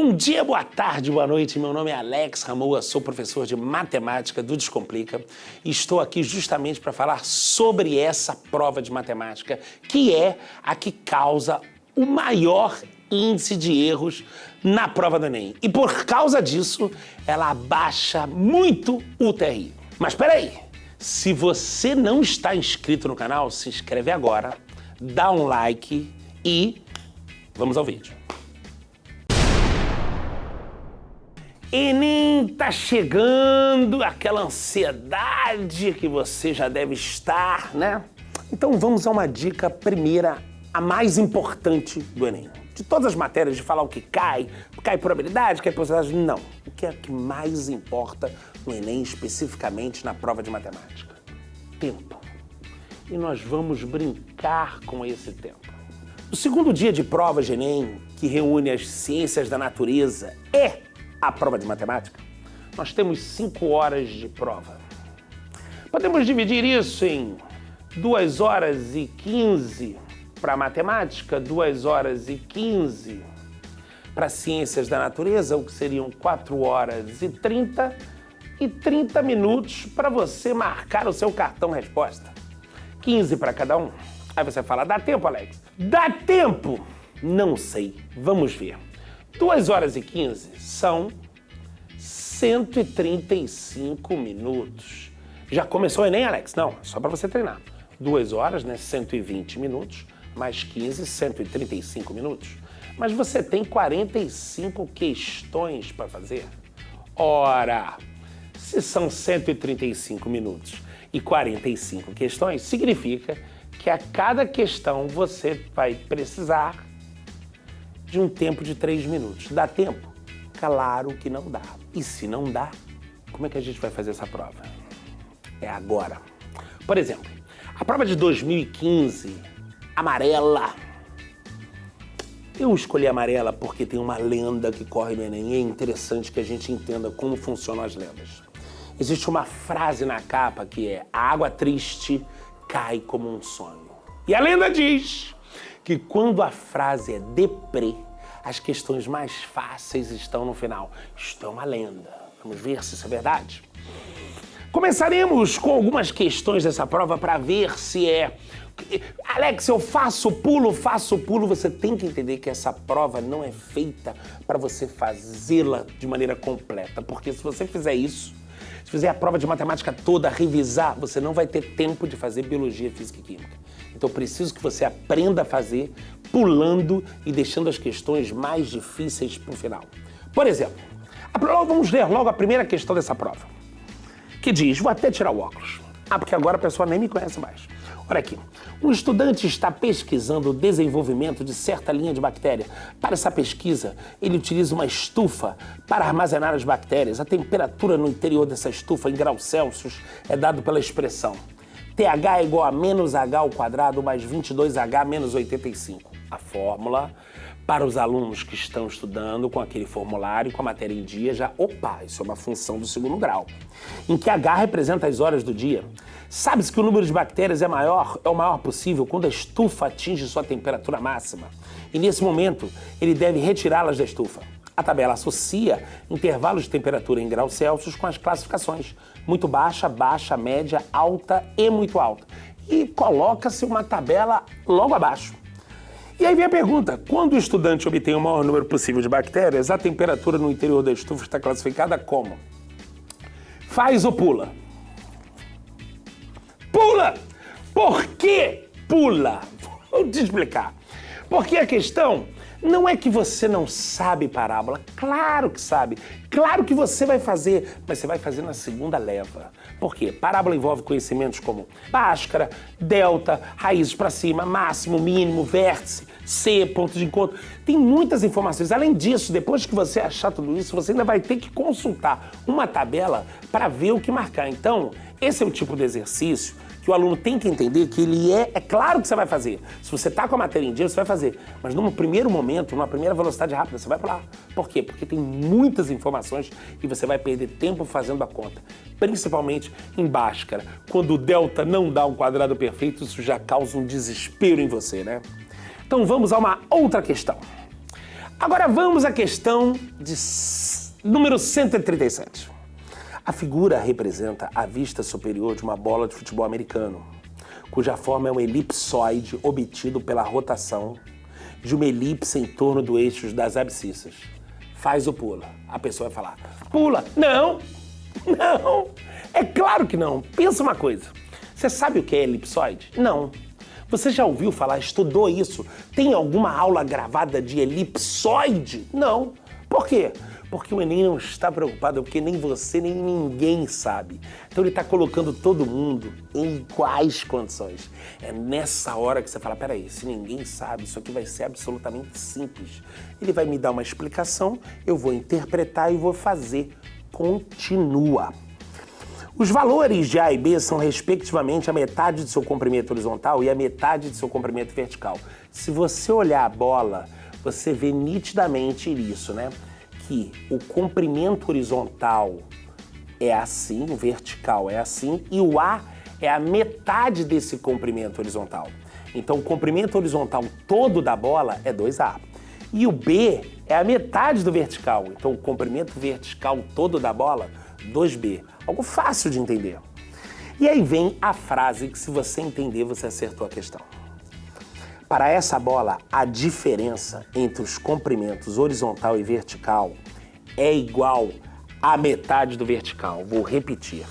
Bom dia, boa tarde, boa noite. Meu nome é Alex Ramoa, sou professor de matemática do Descomplica e estou aqui justamente para falar sobre essa prova de matemática, que é a que causa o maior índice de erros na prova do Enem. E por causa disso, ela abaixa muito o TRI. Mas espera aí, se você não está inscrito no canal, se inscreve agora, dá um like e vamos ao vídeo. Enem tá chegando, aquela ansiedade que você já deve estar, né? Então vamos a uma dica primeira, a mais importante do Enem. De todas as matérias, de falar o que cai, cai por habilidade, cai por porcentagem, não. O que é que mais importa no Enem, especificamente na prova de matemática? Tempo. E nós vamos brincar com esse tempo. O segundo dia de prova de Enem, que reúne as ciências da natureza, é a prova de matemática, nós temos 5 horas de prova. Podemos dividir isso em 2 horas e 15 para matemática, 2 horas e 15 para ciências da natureza, o que seriam 4 horas e 30 e 30 minutos para você marcar o seu cartão resposta. 15 para cada um. Aí você fala, dá tempo, Alex? Dá tempo? Não sei. Vamos ver. 2 horas e 15 são 135 minutos. Já começou o Enem, Alex? Não, só para você treinar. 2 horas, né? 120 minutos, mais 15, 135 minutos. Mas você tem 45 questões para fazer. Ora, se são 135 minutos e 45 questões, significa que a cada questão você vai precisar de um tempo de 3 minutos. Dá tempo? Claro que não dá. E se não dá, como é que a gente vai fazer essa prova? É agora. Por exemplo, a prova de 2015, amarela. Eu escolhi amarela porque tem uma lenda que corre no Enem e é interessante que a gente entenda como funcionam as lendas. Existe uma frase na capa que é a água triste cai como um sonho. E a lenda diz que quando a frase é deprê, as questões mais fáceis estão no final. Isto é uma lenda. Vamos ver se isso é verdade. Começaremos com algumas questões dessa prova para ver se é... Alex, eu faço pulo, faço pulo. Você tem que entender que essa prova não é feita para você fazê-la de maneira completa. Porque se você fizer isso, se fizer a prova de matemática toda, revisar, você não vai ter tempo de fazer biologia, física e química. Então preciso que você aprenda a fazer pulando e deixando as questões mais difíceis para o final. Por exemplo, vamos ler logo a primeira questão dessa prova, que diz, vou até tirar o óculos. Ah, porque agora a pessoa nem me conhece mais. Olha aqui, um estudante está pesquisando o desenvolvimento de certa linha de bactéria. Para essa pesquisa, ele utiliza uma estufa para armazenar as bactérias. A temperatura no interior dessa estufa, em graus Celsius, é dado pela expressão TH é igual a menos H ao quadrado mais 22H menos 85. A fórmula para os alunos que estão estudando com aquele formulário, com a matéria em dia, já, opa, isso é uma função do segundo grau, em que H representa as horas do dia. Sabe-se que o número de bactérias é maior, é o maior possível quando a estufa atinge sua temperatura máxima. E nesse momento, ele deve retirá-las da estufa. A tabela associa intervalos de temperatura em graus Celsius com as classificações muito baixa, baixa, média, alta e muito alta. E coloca-se uma tabela logo abaixo. E aí vem a pergunta, quando o estudante obtém o maior número possível de bactérias, a temperatura no interior da estufa está classificada como? Faz ou pula? Pula! Por que pula? Vou te explicar. Porque a questão não é que você não sabe parábola, claro que sabe, claro que você vai fazer, mas você vai fazer na segunda leva. Por quê? Parábola envolve conhecimentos como Bhaskara, delta, raízes para cima, máximo, mínimo, vértice, C, ponto de encontro. Tem muitas informações. Além disso, depois que você achar tudo isso, você ainda vai ter que consultar uma tabela para ver o que marcar. Então, esse é o tipo de exercício que o aluno tem que entender que ele é... É claro que você vai fazer. Se você está com a matéria em dia, você vai fazer. Mas num primeiro momento, numa primeira velocidade rápida, você vai pular. Por quê? Porque tem muitas informações e você vai perder tempo fazendo a conta. Principalmente em Bhaskara. Quando o delta não dá um quadrado perfeito, isso já causa um desespero em você, né? Então vamos a uma outra questão. Agora vamos à questão de número 137. A figura representa a vista superior de uma bola de futebol americano, cuja forma é um elipsoide obtido pela rotação de uma elipse em torno do eixo das abscissas. Faz o pula. A pessoa vai falar, pula. Não, não, é claro que não. Pensa uma coisa, você sabe o que é elipsoide? Não. Você já ouviu falar, estudou isso? Tem alguma aula gravada de elipsoide? Não. Por quê? Porque o Enem não está preocupado, porque nem você nem ninguém sabe. Então ele está colocando todo mundo em iguais condições. É nessa hora que você fala, peraí, se ninguém sabe, isso aqui vai ser absolutamente simples. Ele vai me dar uma explicação, eu vou interpretar e vou fazer. Continua. Os valores de A e B são respectivamente a metade de seu comprimento horizontal e a metade de seu comprimento vertical. Se você olhar a bola, você vê nitidamente isso, né? Que o comprimento horizontal é assim, o vertical é assim, e o A é a metade desse comprimento horizontal. Então o comprimento horizontal todo da bola é 2A. E o B é a metade do vertical. Então o comprimento vertical todo da bola 2B. Algo fácil de entender. E aí vem a frase que se você entender, você acertou a questão. Para essa bola, a diferença entre os comprimentos horizontal e vertical é igual à metade do vertical. Vou repetir.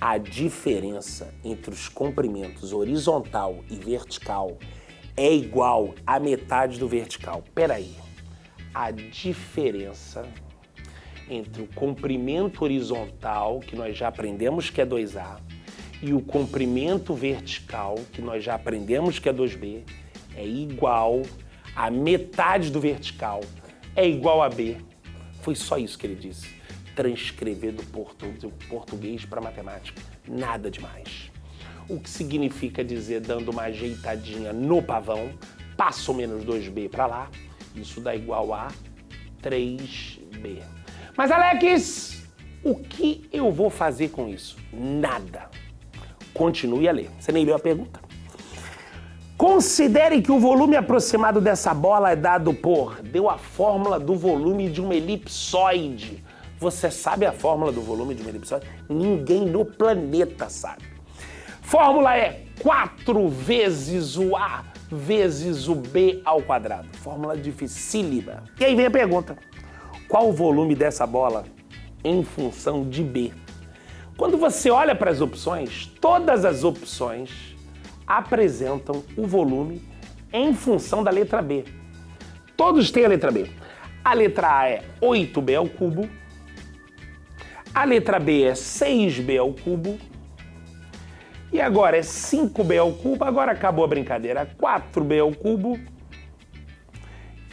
A diferença entre os comprimentos horizontal e vertical é igual à metade do vertical. Peraí. A diferença entre o comprimento horizontal, que nós já aprendemos que é 2A, e o comprimento vertical, que nós já aprendemos que é 2B, é igual a metade do vertical, é igual a B. Foi só isso que ele disse. Transcrever do português para matemática. Nada demais. O que significa dizer, dando uma ajeitadinha no pavão, passo menos 2B para lá, isso dá igual a 3B. Mas Alex, o que eu vou fazer com isso? Nada. Continue a ler. Você nem leu a pergunta. Considere que o volume aproximado dessa bola é dado por... Deu a fórmula do volume de uma elipsoide. Você sabe a fórmula do volume de uma elipsoide? Ninguém no planeta sabe. Fórmula é 4 vezes o A vezes o B ao quadrado. Fórmula dificílima. E aí vem a pergunta. Qual o volume dessa bola em função de B? Quando você olha para as opções, todas as opções apresentam o volume em função da letra B. Todos têm a letra B. A letra A é 8B ao cubo, a letra B é 6B ao cubo, e agora é 5B ao cubo, agora acabou a brincadeira, 4B ao cubo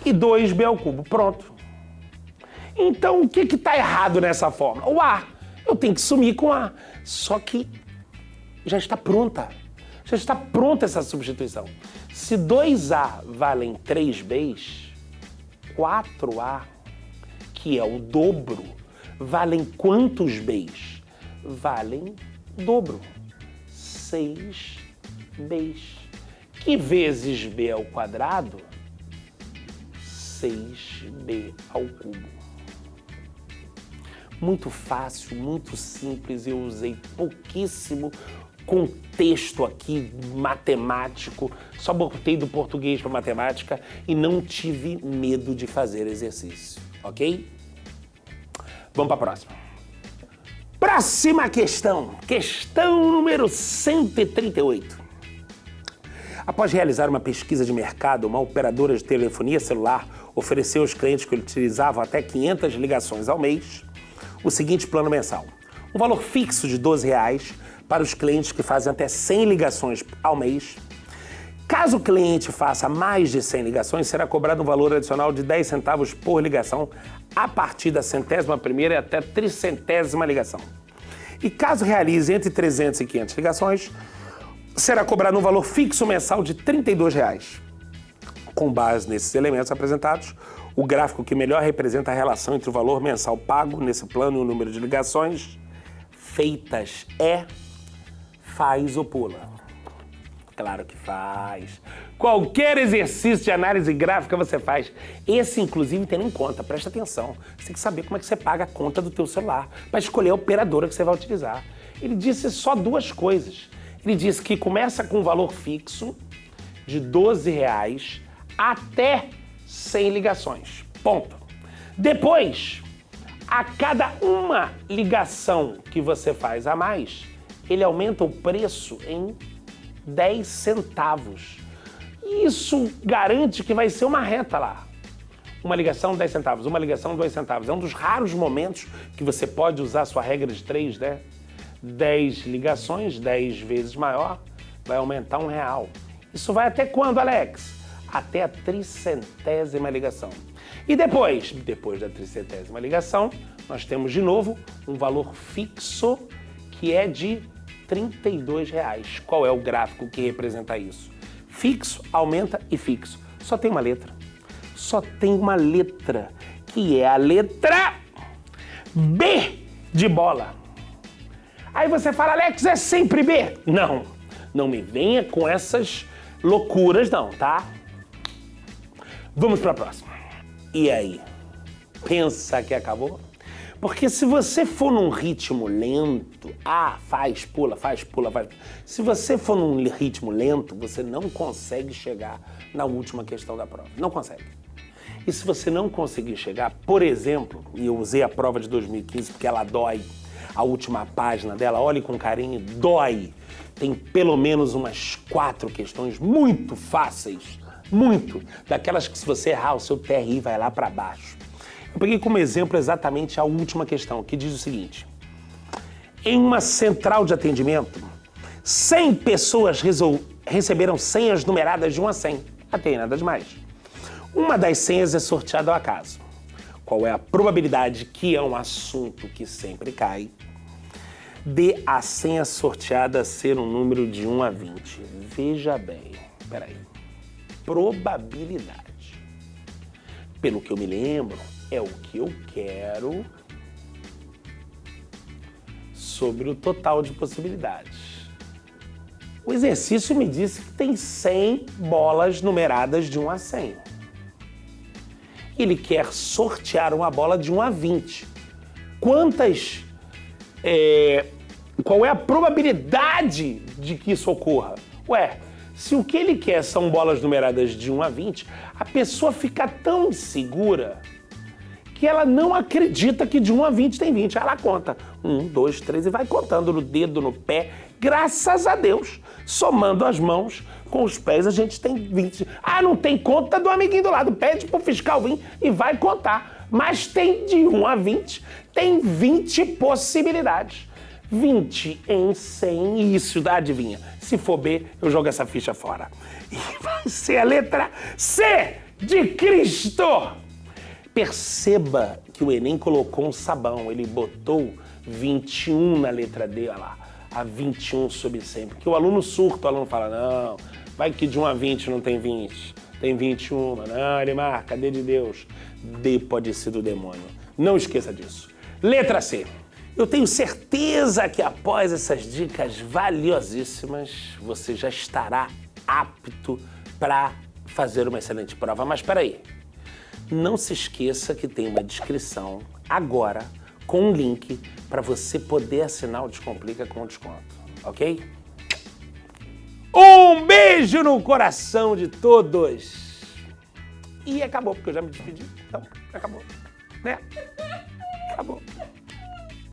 e 2B ao cubo. Pronto. Então, o que está errado nessa fórmula? O A. Eu tenho que sumir com A. Só que já está pronta. Já está pronta essa substituição. Se 2A valem 3Bs, 4A, que é o dobro, valem quantos Bs? Valem dobro. 6 Bs. Que vezes B ao quadrado? 6B ao cubo muito fácil, muito simples, eu usei pouquíssimo contexto aqui matemático, só botei do português para matemática e não tive medo de fazer exercício, ok? Vamos para a próxima. Próxima questão, questão número 138. Após realizar uma pesquisa de mercado, uma operadora de telefonia celular ofereceu aos clientes que utilizavam até 500 ligações ao mês o seguinte plano mensal. Um valor fixo de 12 reais para os clientes que fazem até 100 ligações ao mês. Caso o cliente faça mais de 100 ligações, será cobrado um valor adicional de 10 centavos por ligação a partir da centésima primeira até tricentésima ligação. E caso realize entre 300 e 500 ligações, será cobrado um valor fixo mensal de 32 reais. Com base nesses elementos apresentados, o gráfico que melhor representa a relação entre o valor mensal pago nesse plano e o número de ligações feitas é faz ou pula. Claro que faz. Qualquer exercício de análise gráfica você faz. Esse, inclusive, tendo em conta, presta atenção. Você tem que saber como é que você paga a conta do teu celular para escolher a operadora que você vai utilizar. Ele disse só duas coisas. Ele disse que começa com um valor fixo de 12 reais até 100 ligações. Ponto. Depois, a cada uma ligação que você faz a mais, ele aumenta o preço em 10 centavos. Isso garante que vai ser uma reta lá. Uma ligação, 10 centavos. Uma ligação, 2 centavos. É um dos raros momentos que você pode usar a sua regra de 3, né? 10 ligações, 10 vezes maior, vai aumentar um real. Isso vai até quando, Alex? Até a tricentésima ligação. E depois, depois da tricentésima ligação, nós temos de novo um valor fixo que é de 32 reais. Qual é o gráfico que representa isso? Fixo, aumenta e fixo. Só tem uma letra. Só tem uma letra, que é a letra B de bola. Aí você fala, Alex, é sempre B? Não, não me venha com essas loucuras não, tá? Vamos para a próxima. E aí? Pensa que acabou? Porque se você for num ritmo lento, ah, faz, pula, faz, pula, faz. Se você for num ritmo lento, você não consegue chegar na última questão da prova. Não consegue. E se você não conseguir chegar, por exemplo, e eu usei a prova de 2015 porque ela dói, a última página dela, olhe com carinho, dói. Tem pelo menos umas quatro questões muito fáceis, muito, daquelas que se você errar, o seu TRI vai lá para baixo. Eu peguei como exemplo exatamente a última questão, que diz o seguinte. Em uma central de atendimento, 100 pessoas receberam senhas numeradas de 1 a 100. Até nada demais. Uma das senhas é sorteada ao acaso. Qual é a probabilidade, que é um assunto que sempre cai, de a senha sorteada ser um número de 1 a 20? Veja bem, peraí. Probabilidade. Pelo que eu me lembro, é o que eu quero sobre o total de possibilidades. O exercício me disse que tem 100 bolas numeradas de 1 a 100. Ele quer sortear uma bola de 1 a 20. Quantas... É, qual é a probabilidade de que isso ocorra? Ué, se o que ele quer são bolas numeradas de 1 a 20, a pessoa fica tão insegura que ela não acredita que de 1 a 20 tem 20. Ela conta 1, 2, 3 e vai contando no dedo, no pé. Graças a Deus, somando as mãos com os pés, a gente tem 20. Ah, não tem conta do amiguinho do lado. Pede pro fiscal vir e vai contar. Mas tem de 1 a 20, tem 20 possibilidades. 20 em 100, e isso, adivinha? Se for B, eu jogo essa ficha fora. E vai ser a letra C de Cristo. Perceba que o Enem colocou um sabão, ele botou 21 na letra D, olha lá, a 21 sobre 100, porque o aluno surta, o aluno fala, não, vai que de 1 a 20 não tem 20, tem 21, não, ele marca, D de Deus, D pode ser do demônio, não esqueça disso. Letra C. Eu tenho certeza que após essas dicas valiosíssimas, você já estará apto para fazer uma excelente prova. Mas espera aí, não se esqueça que tem uma descrição agora com um link para você poder assinar o Descomplica com desconto, ok? Um beijo no coração de todos! E acabou, porque eu já me despedi. Então, acabou. Né? Acabou.